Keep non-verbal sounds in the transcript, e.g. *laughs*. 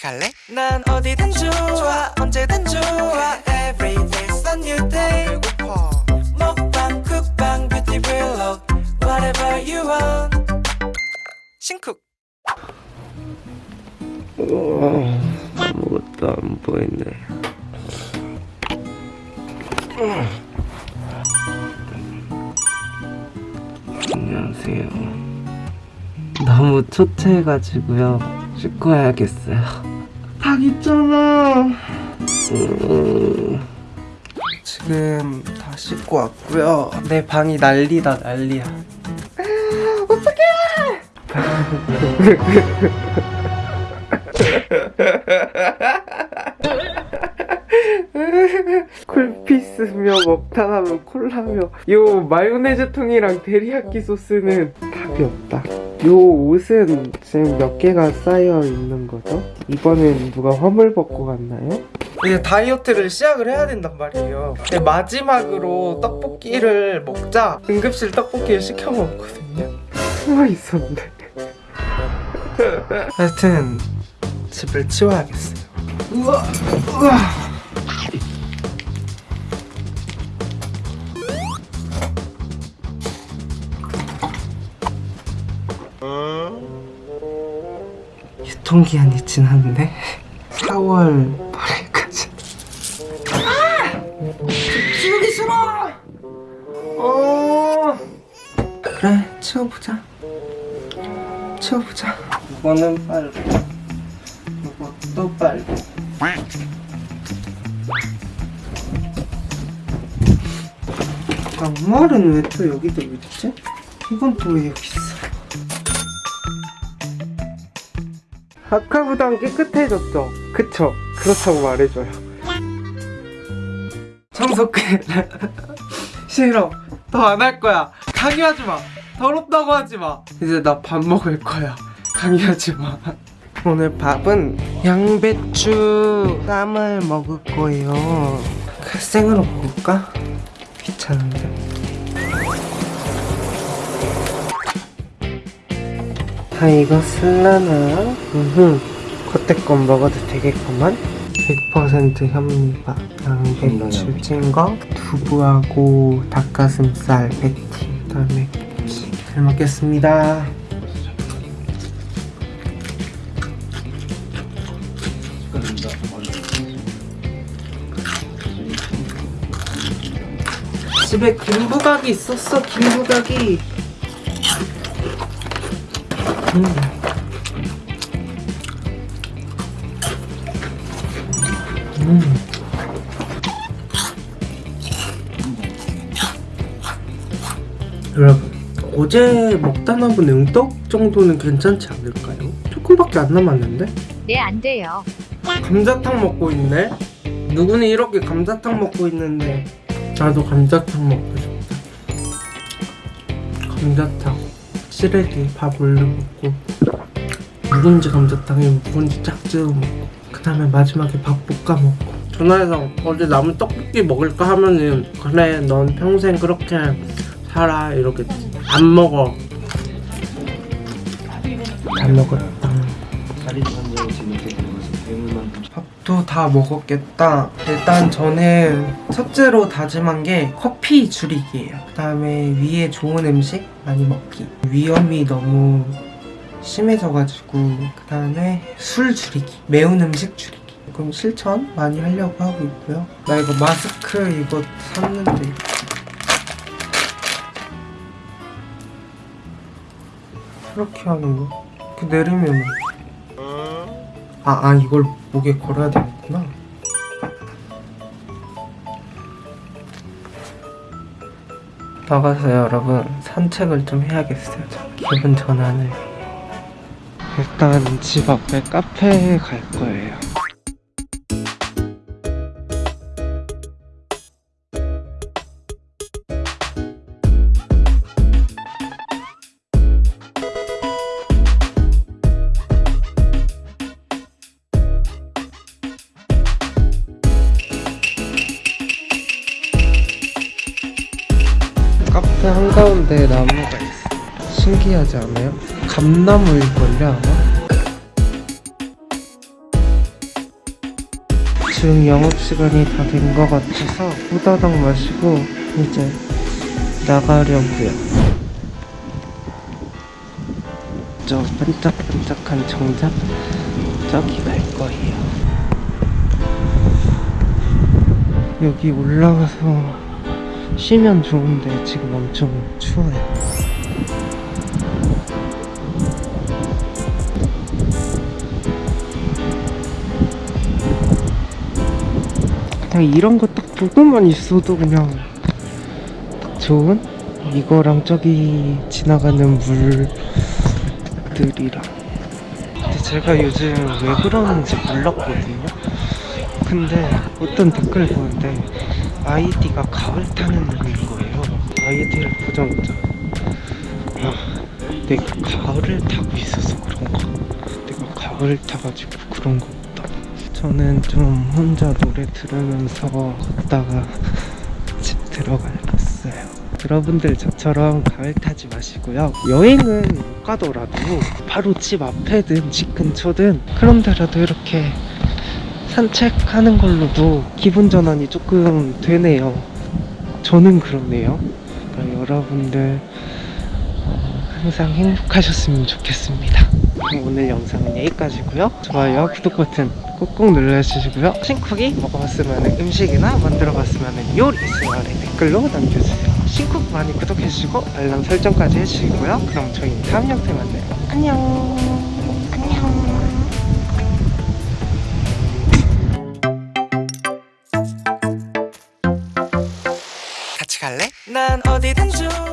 같이 갈래? 난 어디든 좋아 언제든 좋아 Every day's a new day 배고파 먹방 쿡방 뷰티 블록 Whatever you want 신쿡 아무것도 안 보이네. 안녕하세요. 너무 초췌해가지고요. 씻고 와야겠어요. 닭 있잖아. 음, 지금 다 씻고 왔고요. 내 방이 난리다 난리야. *laughs* 쿨피스며 먹다하면 콜라며 요 마요네즈 통이랑 데리야끼 소스는 답이 없다 요 옷은 지금 몇 개가 쌓여 있는 거죠? 이번엔 누가 화물 벗고 갔나요? 이제 다이어트를 시작을 해야 된단 말이에요. 근데 마지막으로 떡볶이를 먹자. 응급실 떡볶이를 시켜 먹었거든요. 숨어 있었는데. 하여튼 집을 치워야겠어요. 우와! 우와 유통기한이 지났네 4월 8일까지. 치우기 싫어! 어. 그래 치워보자. 치워보자. 이거는 빨고 이것도 빨고 양말은 왜 또 여기도 있지? 이건 또왜 여기 있어? 아까보단 깨끗해졌죠? 그쵸? 그렇다고 말해줘요. 청소기 *laughs* 싫어. 더 안 할 거야. 강요하지 마. 더럽다고 하지 마. 이제 나 밥 먹을 거야. 강요하지 마. 오늘 밥은 양배추 쌈을 먹을 거예요. 그 생으로 먹을까? 귀찮은데 다 익었을라나? 음흠. 겉에 건 먹어도 되겠구만. 100% 현미밥 양배추. 찐거 두부하고 닭가슴살 패티 그다음에 잘 먹겠습니다. 집에 김부각이 있었어 김부각이 음. 음. 여러분 어제 먹다 남은 응떡 정도는 괜찮지 않을까요? 조금밖에 안 남았는데? 네, 안 돼요. 감자탕 먹고 있네? 누구는 이렇게 감자탕 먹고 있는데 나도 감자탕 먹고 싶다 감자탕 시래기 밥 올려 먹고 묵은지 감자탕에 묵은지 쫙 찍어 먹고 그 다음에 마지막에 밥 볶아 먹고. 전화해서 어제 남은 떡볶이 먹을까 하면은 그래 넌 평생 그렇게 살아 이러겠지. 안 먹어. 안 먹었다 밥도 다 먹었겠다. 일단 저는 첫째로 다짐한 게 커피 줄이기예요. 그 다음에 위에 좋은 음식 많이 먹기. 위험이 너무 심해져가지고 그 다음에 술 줄이기. 매운 음식 줄이기. 그럼 실천 많이 하려고 하고 있고요. 나 이거 마스크 이거 샀는데. 이렇게 하는 거? 이렇게 내리면 아, 아 이걸 목에 걸어야 되겠구나. 나가서 여러분. 산책을 좀 해야겠어요. 기분 전환을. 일단 집 앞에 카페에 갈 거예요 카페 한가운데 나무가 있어 신기하지 않아요? 감나무일걸요 아마? 대충 영업시간이 다 된 것 같아서 후다닥 마시고 이제 나가려고요. 저 반짝반짝한 정작 저기 갈 거예요. 여기 올라가서 쉬면 좋은데 지금 엄청 추워요. 그냥 이런 거딱 보고만 있어도 그냥 딱 좋은? 이거랑 저기 지나가는 물들이랑. 근데 제가 요즘 왜 그러는지 몰랐거든요. 근데 어떤 댓글 보는데 아이디가 가을 타는 놈인 거예요 아이디를 보자마자 아, 내가 가을을 타고 있어서 그런가 내가 가을 타가지고 그런 거 보다 저는 좀 혼자 노래 들으면서 걷다가 *laughs* 집 들어가야겠어요. 여러분들 저처럼 가을 타지 마시고요. 여행은 못 가더라도 바로 집 앞에든 집 근처든 그런 데라도 이렇게 산책하는 걸로도 기분 전환이 조금 되네요. 저는 그러네요. 그러니까 여러분들 어, 항상 행복하셨으면 좋겠습니다. 오늘 영상은 여기까지고요. 좋아요, 구독 버튼 꾹꾹 눌러주시고요. 신쿡이 먹어봤으면 음식이나 만들어봤으면 요리 있으면 댓글로 남겨주세요. 신쿡 많이 구독해주시고 알람 설정까지 해주시고요. 그럼 저희 다음 영상에 만나요. 안녕. Thì.